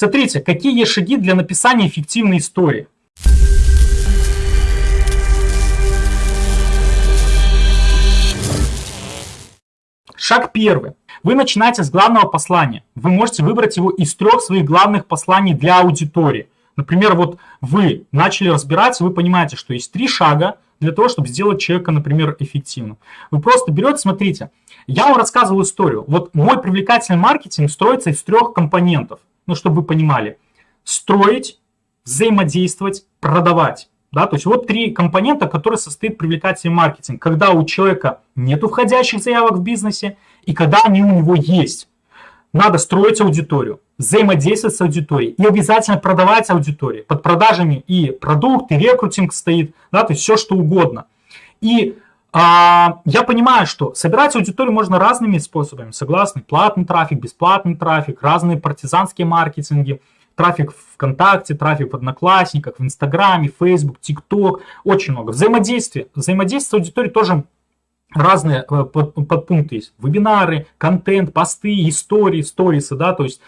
Смотрите, какие есть шаги для написания эффективной истории. Шаг первый. Вы начинаете с главного послания. Вы можете выбрать его из трех своих главных посланий для аудитории. Например, вот вы начали разбираться, вы понимаете, что есть три шага для того, чтобы сделать человека, например, эффективным. Вы просто берете, смотрите, я вам рассказывал историю. Вот мой привлекательный маркетинг строится из трех компонентов. Ну, чтобы вы понимали. Строить, взаимодействовать, продавать. Да, то есть вот три компонента, которые состоит привлекательный маркетинг. Когда у человека нет входящих заявок в бизнесе и когда они у него есть. Надо строить аудиторию, взаимодействовать с аудиторией и обязательно продавать аудитории. Под продажами и продукт, и рекрутинг стоит, да, то есть все что угодно. И а, я понимаю, что собирать аудиторию можно разными способами, согласны? Платный трафик, бесплатный трафик, разные партизанские маркетинги – трафик в ВКонтакте, трафик в Одноклассниках, в Инстаграме, Фейсбук, ТикТок, очень много. Взаимодействие. Взаимодействие с аудиторией тоже разные э, подпункты есть. Вебинары, контент, посты, истории, сторисы, да, то есть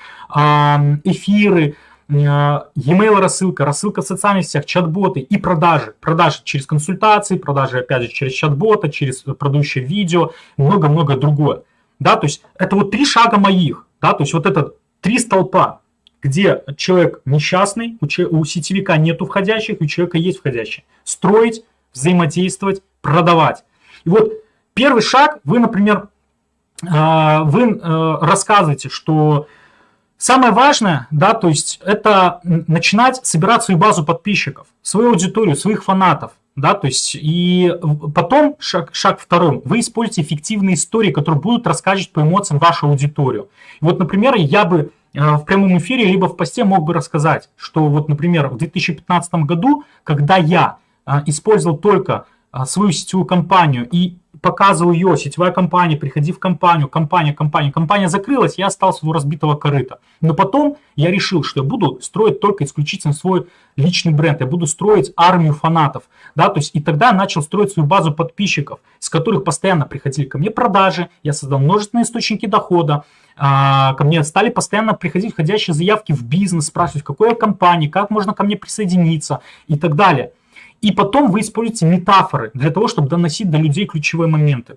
эфиры, e-mail рассылка, рассылка в социальных сетях, чат-боты и продажи. Продажи через консультации, продажи, опять же, через чат-бота, через продающее видео, много-много другое. Да, то есть это вот три шага моих, да, то есть вот это три столпа где человек несчастный, у, сетевика нет входящих, у человека есть входящие. Строить, взаимодействовать, продавать. И вот первый шаг, вы, например, а, вы э, рассказываете, что самое важное, да, то есть это начинать собирать свою базу подписчиков, свою аудиторию, своих фанатов. Да, то есть и потом шаг, шаг второй, вы используете эффективные истории, которые будут рассказывать по эмоциям вашу аудиторию. Вот, например, я бы Э, в прямом эфире, либо в посте мог бы рассказать, что вот, например, в 2015 году, когда я э, использовал только э, свою сетевую компанию и показывал ее, сетевая компания, приходи в компанию, компания, компания, компания закрылась, я остался у разбитого корыта. Но потом я решил, что я буду строить только исключительно свой личный бренд, я буду строить армию фанатов, да, то есть и тогда начал строить свою базу подписчиков, с которых постоянно приходили ко мне продажи, я создал множественные источники дохода, а, ко мне стали постоянно приходить входящие заявки в бизнес, спрашивать, в какой компании, как можно ко мне присоединиться и так далее. И потом вы используете метафоры для того, чтобы доносить до людей ключевые моменты.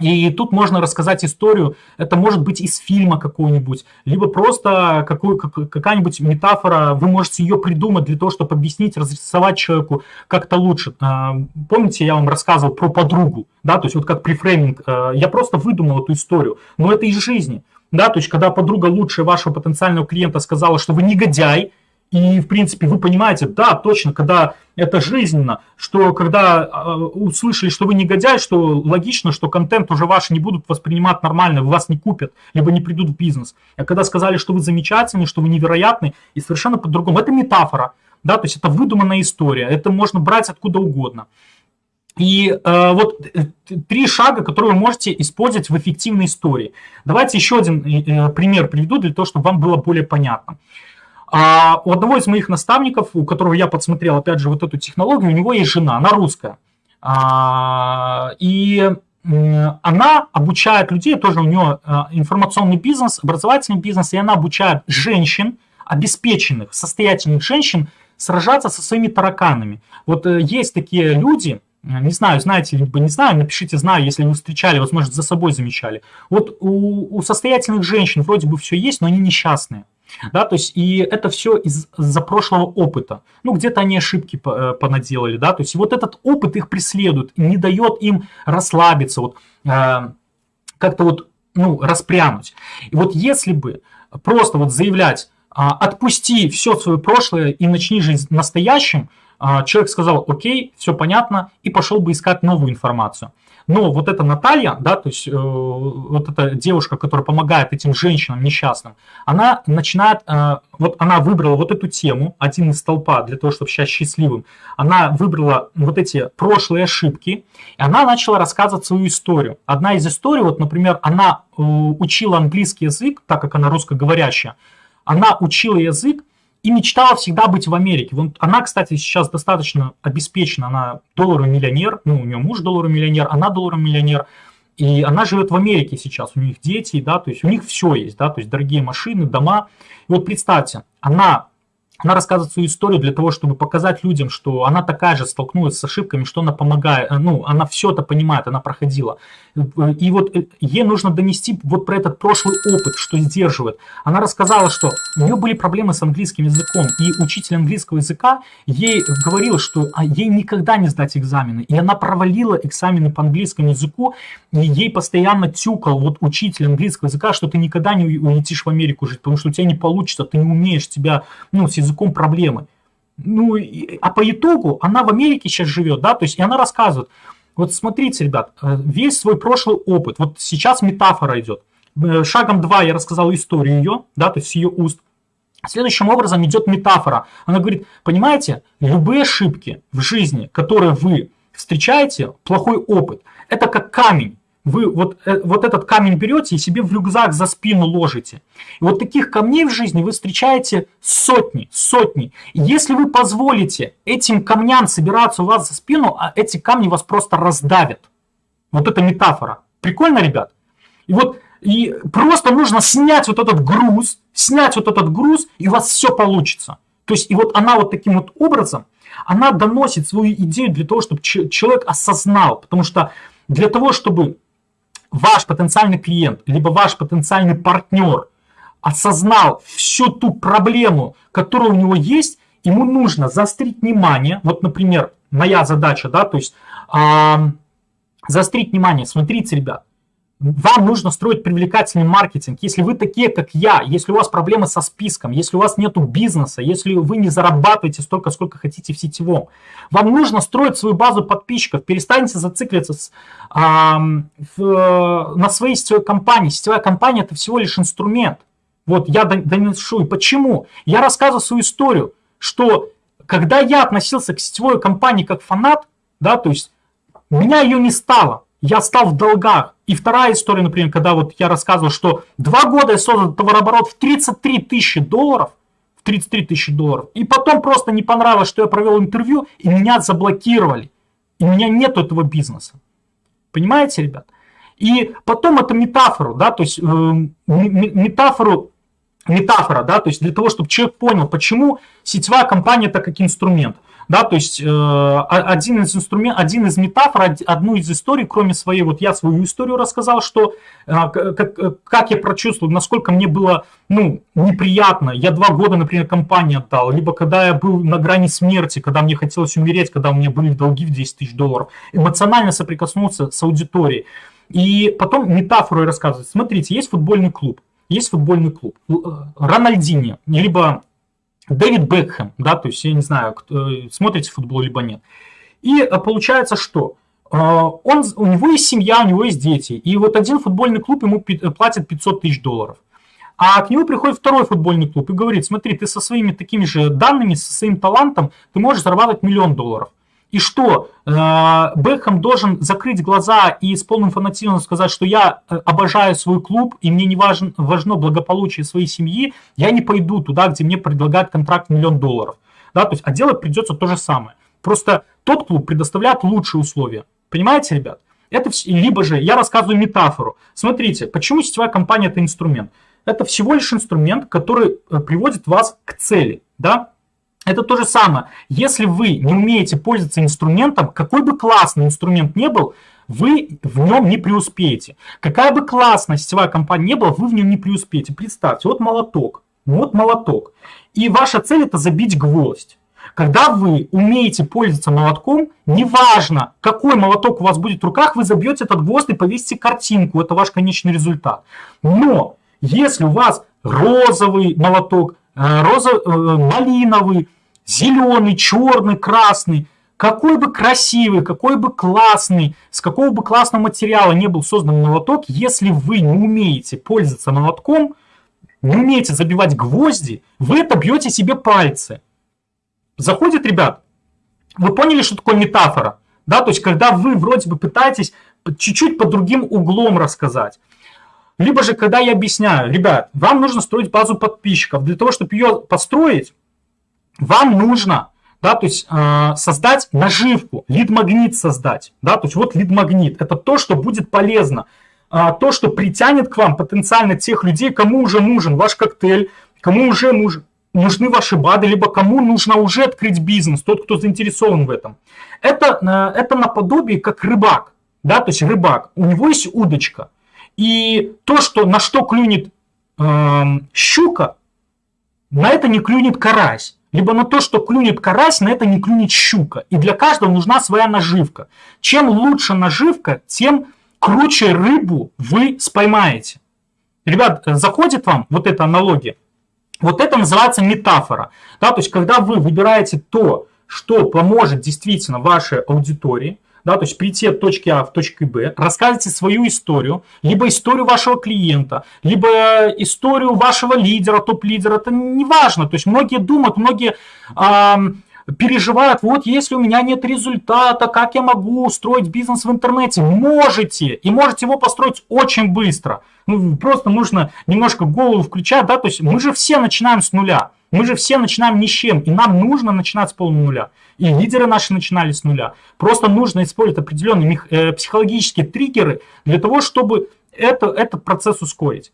И тут можно рассказать историю, это может быть из фильма какой-нибудь, либо просто какая-нибудь метафора, вы можете ее придумать для того, чтобы объяснить, разрисовать человеку как-то лучше. А, помните, я вам рассказывал про подругу, да, то есть вот как префрейминг, а, я просто выдумал эту историю, но это из жизни. Да, то есть, когда подруга лучшая вашего потенциального клиента сказала, что вы негодяй, и, в принципе, вы понимаете, да, точно, когда это жизненно, что когда э, услышали, что вы негодяй, что логично, что контент уже ваш не будут воспринимать нормально, вас не купят, либо не придут в бизнес. А когда сказали, что вы замечательный, что вы невероятный, и совершенно по-другому. Это метафора, да, то есть это выдуманная история, это можно брать откуда угодно. И э, вот э, три шага, которые вы можете использовать в эффективной истории. Давайте еще один э, пример приведу для того, чтобы вам было более понятно. А у одного из моих наставников, у которого я подсмотрел, опять же, вот эту технологию, у него есть жена, она русская. А, и она обучает людей, тоже у нее э, информационный бизнес, образовательный бизнес, и она обучает женщин, обеспеченных, состоятельных женщин, сражаться со своими тараканами. Вот э, есть такие люди, не знаю, знаете, либо не знаю, напишите «знаю», если вы встречали, возможно, за собой замечали. Вот у, у состоятельных женщин вроде бы все есть, но они несчастные. Да, то есть и это все из-за прошлого опыта. Ну, где-то они ошибки э, понаделали, да, то есть вот этот опыт их преследует, не дает им расслабиться, вот э, как-то вот, ну, распрямуть. И вот если бы просто вот заявлять, э, отпусти все свое прошлое и начни жить настоящим, а, человек сказал, окей, все понятно, и пошел бы искать новую информацию. Но вот эта Наталья, да, то есть э, вот эта девушка, которая помогает этим женщинам несчастным, она начинает, э, вот она выбрала вот эту тему, один из толпа для того, чтобы сейчас счастливым, она выбрала вот эти прошлые ошибки, и она начала рассказывать свою историю. Одна из историй, вот, например, она э, учила английский язык, так как она русскоговорящая, она учила язык, и мечтала всегда быть в Америке. Вот она, кстати, сейчас достаточно обеспечена, она долларовый миллионер, ну, у нее муж долларовый миллионер, она долларовый миллионер. и она живет в Америке сейчас, у них дети, да, то есть у них все есть, да, то есть дорогие машины, дома. И вот представьте, она она рассказывает свою историю для того, чтобы показать людям, что она такая же столкнулась с ошибками, что она помогает, э, ну, она все это понимает, она проходила. И вот э, ей нужно донести вот про этот прошлый опыт, что сдерживает. Она рассказала, что у нее были проблемы с английским языком, и учитель английского языка ей говорил, что а, ей никогда не сдать экзамены. И она провалила экзамены по английскому языку, и ей постоянно тюкал вот учитель английского языка, что ты никогда не улетишь в Америку жить, потому что у тебя не получится, ты не умеешь, тебя, ну, языком проблемы. Ну, а по итогу она в Америке сейчас живет, да, то есть и она рассказывает, вот смотрите, ребят, э, весь свой прошлый опыт, вот сейчас метафора идет. Э, шагом 2 я рассказал историю ее, да, то есть ее уст. Следующим образом идет метафора. Она говорит, понимаете, любые ошибки в жизни, которые вы встречаете, плохой опыт, это как камень вы вот, э, вот этот камень берете и себе в рюкзак за спину ложите. И вот таких камней в жизни вы встречаете сотни, сотни. И если вы позволите этим камням собираться у вас за спину, а эти камни вас просто раздавят. Вот это метафора. Прикольно, ребят? И вот и просто нужно снять вот этот груз, снять вот этот груз, и у вас все получится. То есть, и вот она вот таким вот образом, она доносит свою идею для того, чтобы человек осознал. Потому что для того, чтобы ваш потенциальный клиент, либо ваш потенциальный партнер осознал всю ту проблему, которая у него есть, ему нужно заострить внимание. Вот, например, моя задача, да, то есть э, заострить внимание. Смотрите, ребят, вам нужно строить привлекательный маркетинг. Если вы такие, как я, если у вас проблемы со списком, если у вас нет бизнеса, если вы не зарабатываете столько, сколько хотите в сетевом, вам нужно строить свою базу подписчиков. Перестаньте зацикливаться с, а, в, на своей сетевой компании. Сетевая компания – это всего лишь инструмент. Вот я доношу. И почему? Я рассказываю свою историю, что когда я относился к сетевой компании как фанат, да, то есть меня ее не стало я стал в долгах. И вторая история, например, когда вот я рассказывал, что два года я создал товарооборот в 33 тысячи долларов, в 33 тысячи долларов, и потом просто не понравилось, что я провел интервью, и меня заблокировали. И у меня нет этого бизнеса. Понимаете, ребят? И потом это метафору, да, то есть э, метафору, метафора, да, то есть для того, чтобы человек понял, почему сетевая компания это как инструмент. Да, то есть э, один из инструментов, один из метафор, одну из историй, кроме своей, вот я свою историю рассказал, что э, как, э, как я прочувствовал, насколько мне было ну, неприятно. Я два года, например, компании отдал, либо когда я был на грани смерти, когда мне хотелось умереть, когда у меня были долги в 10 тысяч долларов, эмоционально соприкоснулся с аудиторией. И потом метафору рассказывать. Смотрите, есть футбольный клуб, есть футбольный клуб. Рональдини, либо Дэвид Бекхэм, да, то есть я не знаю, кто, смотрите футбол либо нет. И э, получается, что э, он, у него есть семья, у него есть дети, и вот один футбольный клуб ему э, платит 500 тысяч долларов. А к нему приходит второй футбольный клуб и говорит, смотри, ты со своими такими же данными, со своим талантом, ты можешь зарабатывать миллион долларов. И что, э, Бекхэм должен закрыть глаза и с полным фанатизмом сказать, что я э, обожаю свой клуб, и мне не важно, важно благополучие своей семьи, я не пойду туда, где мне предлагают контракт миллион долларов. Да, то есть, а делать придется то же самое. Просто тот клуб предоставляет лучшие условия. Понимаете, ребят? Это либо же я рассказываю метафору. Смотрите, почему сетевая компания это инструмент? Это всего лишь инструмент, который э, приводит вас к цели. Да? Это то же самое. Если вы не умеете пользоваться инструментом, какой бы классный инструмент не был, вы в нем не преуспеете. Какая бы классная сетевая компания не была, вы в нем не преуспеете. Представьте, вот молоток, вот молоток. И ваша цель это забить гвоздь. Когда вы умеете пользоваться молотком, неважно, какой молоток у вас будет в руках, вы забьете этот гвоздь и повесите картинку. Это ваш конечный результат. Но если у вас розовый молоток, э, роза, э, малиновый, зеленый, черный, красный, какой бы красивый, какой бы классный, с какого бы классного материала не был создан молоток, если вы не умеете пользоваться молотком, не умеете забивать гвозди, вы это бьете себе пальцы. Заходит, ребят, вы поняли, что такое метафора? Да, то есть, когда вы вроде бы пытаетесь чуть-чуть под другим углом рассказать. Либо же, когда я объясняю, ребят, вам нужно строить базу подписчиков. Для того, чтобы ее построить, вам нужно да, то есть э, создать наживку, лид-магнит создать, да, то есть вот лид-магнит, это то, что будет полезно, э, то, что притянет к вам потенциально тех людей, кому уже нужен ваш коктейль, кому уже нужен, нужны ваши БАДы, либо кому нужно уже открыть бизнес, тот, кто заинтересован в этом. Это, э, это наподобие как рыбак, да, то есть рыбак, у него есть удочка, и то, что, на что клюнет э, щука, на это не клюнет карась. Либо на то, что клюнет карась, на это не клюнет щука. И для каждого нужна своя наживка. Чем лучше наживка, тем круче рыбу вы споймаете. Ребят, заходит вам вот эта аналогия? Вот это называется метафора. Да, то есть, когда вы выбираете то, что поможет действительно вашей аудитории, да, то есть прийти от точки А в точку Б, рассказывайте свою историю, либо историю вашего клиента, либо историю вашего лидера, топ-лидера, это не важно. То есть многие думают, многие эм, переживают, вот если у меня нет результата, как я могу устроить бизнес в интернете? Можете, и можете его построить очень быстро. Ну, просто нужно немножко голову включать, да, то есть мы же все начинаем с нуля. Мы же все начинаем ни с чем, и нам нужно начинать с полного нуля. И лидеры наши начинали с нуля. Просто нужно использовать определенные э, психологические триггеры для того, чтобы это, этот процесс ускорить.